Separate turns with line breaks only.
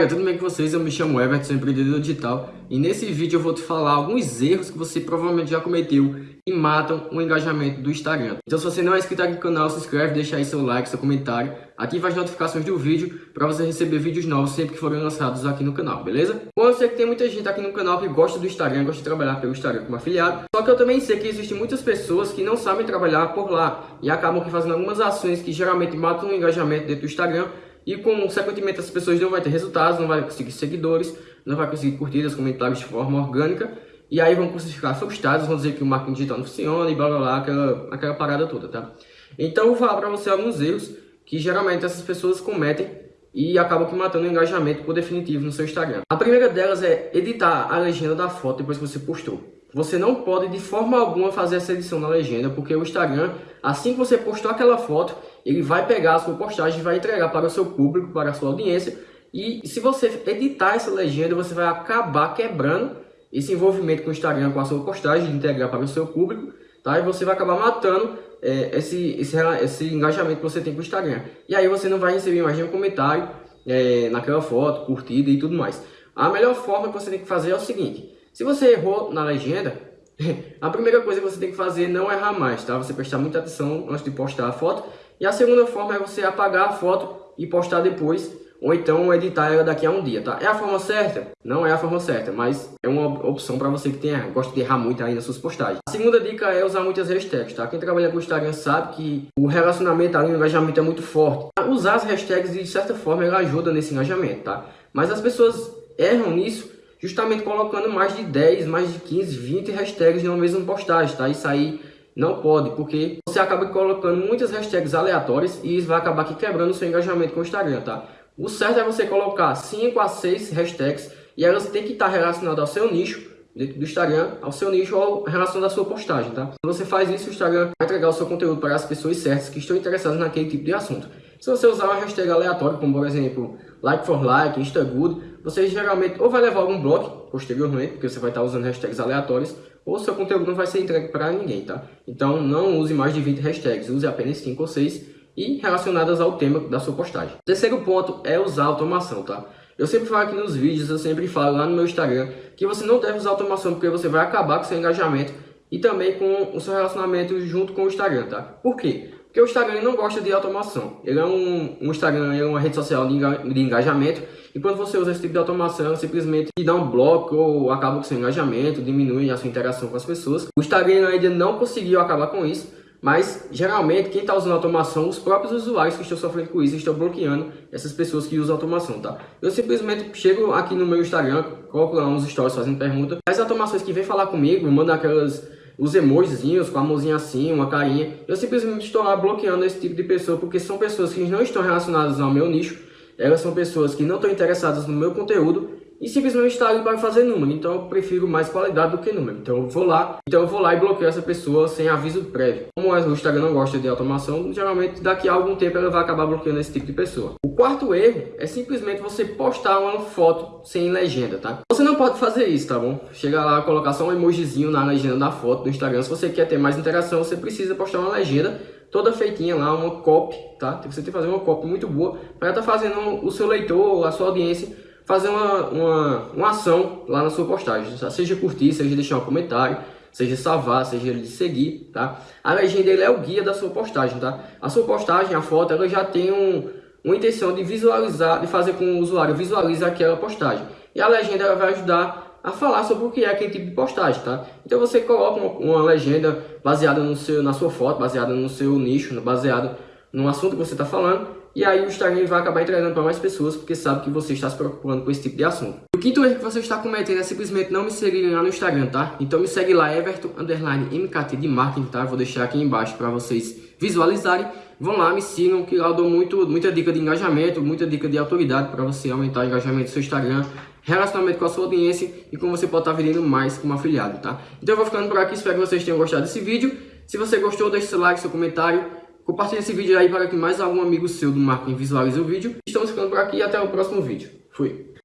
galera, tudo bem com vocês? Eu me chamo Everton, sou empreendedor digital e nesse vídeo eu vou te falar alguns erros que você provavelmente já cometeu e matam o engajamento do Instagram. Então se você não é inscrito aqui no canal, se inscreve, deixa aí seu like, seu comentário, ativa as notificações do vídeo para você receber vídeos novos sempre que forem lançados aqui no canal, beleza? Bom, eu sei que tem muita gente aqui no canal que gosta do Instagram, gosta de trabalhar pelo Instagram como afiliado, só que eu também sei que existem muitas pessoas que não sabem trabalhar por lá e acabam fazendo algumas ações que geralmente matam o engajamento dentro do Instagram e, consequentemente, as pessoas não vão ter resultados, não vai conseguir seguidores, não vai conseguir curtidas, comentários de forma orgânica. E aí vão crucificar seus dados, vão dizer que o marketing digital não funciona e blá blá blá, aquela, aquela parada toda, tá? Então eu vou falar para você alguns erros que geralmente essas pessoas cometem e acabam que matando o engajamento por definitivo no seu Instagram. A primeira delas é editar a legenda da foto depois que você postou. Você não pode de forma alguma fazer essa edição na legenda, porque o Instagram, assim que você postou aquela foto, ele vai pegar a sua postagem e vai entregar para o seu público, para a sua audiência. E se você editar essa legenda, você vai acabar quebrando esse envolvimento com o Instagram, com a sua postagem, de integrar para o seu público, tá? E você vai acabar matando é, esse, esse, esse engajamento que você tem com o Instagram. E aí você não vai receber mais nenhum comentário é, naquela foto, curtida e tudo mais. A melhor forma que você tem que fazer é o seguinte, se você errou na legenda, a primeira coisa que você tem que fazer é não errar mais, tá? Você prestar muita atenção antes de postar a foto. E a segunda forma é você apagar a foto e postar depois, ou então editar ela daqui a um dia, tá? É a forma certa? Não é a forma certa, mas é uma opção para você que tem, gosta de errar muito aí nas suas postagens. A segunda dica é usar muitas hashtags, tá? Quem trabalha com Instagram sabe que o relacionamento ali, o engajamento é muito forte. Usar as hashtags, de certa forma, ela ajuda nesse engajamento, tá? Mas as pessoas erram nisso justamente colocando mais de 10, mais de 15, 20 hashtags numa mesma postagem, tá? Isso aí não pode, porque você acaba colocando muitas hashtags aleatórias e isso vai acabar aqui quebrando o seu engajamento com o Instagram, tá? O certo é você colocar 5 a 6 hashtags e elas têm que estar relacionadas ao seu nicho, dentro do Instagram, ao seu nicho ou relação da sua postagem, tá? Quando você faz isso, o Instagram vai entregar o seu conteúdo para as pessoas certas que estão interessadas naquele tipo de assunto. Se você usar uma hashtag aleatória, como por exemplo, like for like, instagood, você geralmente ou vai levar algum bloco posteriormente, porque você vai estar usando hashtags aleatórios, ou seu conteúdo não vai ser entregue para ninguém, tá? Então não use mais de 20 hashtags, use apenas 5 ou 6 e relacionadas ao tema da sua postagem. O terceiro ponto é usar automação, tá? Eu sempre falo aqui nos vídeos, eu sempre falo lá no meu Instagram, que você não deve usar automação porque você vai acabar com seu engajamento e também com o seu relacionamento junto com o Instagram, tá? Por quê? Porque o Instagram não gosta de automação. Ele é um, um Instagram, é uma rede social de, de engajamento. E quando você usa esse tipo de automação, simplesmente dá um bloco ou acaba com seu engajamento, diminui a sua interação com as pessoas. O Instagram ainda não conseguiu acabar com isso. Mas, geralmente, quem está usando automação, os próprios usuários que estão sofrendo com isso, estão bloqueando essas pessoas que usam automação, tá? Eu simplesmente chego aqui no meu Instagram, coloco lá uns stories fazendo pergunta. As automações que vêm falar comigo, mandam aquelas os emojizinhos com a mãozinha assim, uma carinha. Eu simplesmente estou lá bloqueando esse tipo de pessoa porque são pessoas que não estão relacionadas ao meu nicho. Elas são pessoas que não estão interessadas no meu conteúdo e simplesmente está ali para fazer número. Então eu prefiro mais qualidade do que número. Então eu vou lá, então eu vou lá e bloqueio essa pessoa sem aviso prévio. Como o Instagram não gosta de automação, geralmente daqui a algum tempo ela vai acabar bloqueando esse tipo de pessoa. O quarto erro é simplesmente você postar uma foto sem legenda, tá? Você não pode fazer isso, tá bom? Chega lá, colocar só um emojizinho na legenda da foto do Instagram. Se você quer ter mais interação, você precisa postar uma legenda toda feitinha lá, uma copy, tá? Você tem que fazer uma copy muito boa para estar tá fazendo o seu leitor, a sua audiência fazer uma, uma, uma ação lá na sua postagem, tá? seja curtir, seja deixar um comentário, seja salvar, seja de seguir, tá? A legenda ele é o guia da sua postagem, tá? A sua postagem, a foto, ela já tem um, uma intenção de visualizar, de fazer com que o usuário visualize aquela postagem. E a legenda vai ajudar a falar sobre o que é aquele tipo de postagem, tá? Então você coloca uma, uma legenda baseada no seu, na sua foto, baseada no seu nicho, baseada no assunto que você está falando, e aí o Instagram vai acabar entregando para mais pessoas porque sabe que você está se preocupando com esse tipo de assunto. O quinto erro que você está cometendo é simplesmente não me seguir lá no Instagram, tá? Então me segue lá, Everton, MKT de marketing, tá? Vou deixar aqui embaixo para vocês visualizarem. Vão lá, me sigam, que lá eu dou muito, muita dica de engajamento, muita dica de autoridade para você aumentar o engajamento do seu Instagram, relacionamento com a sua audiência e como você pode estar tá vendendo mais como afiliado, tá? Então eu vou ficando por aqui, espero que vocês tenham gostado desse vídeo. Se você gostou, deixe seu like, seu comentário Compartilhe esse vídeo aí para que mais algum amigo seu do marketing visualize o vídeo. Estamos ficando por aqui e até o próximo vídeo. Fui!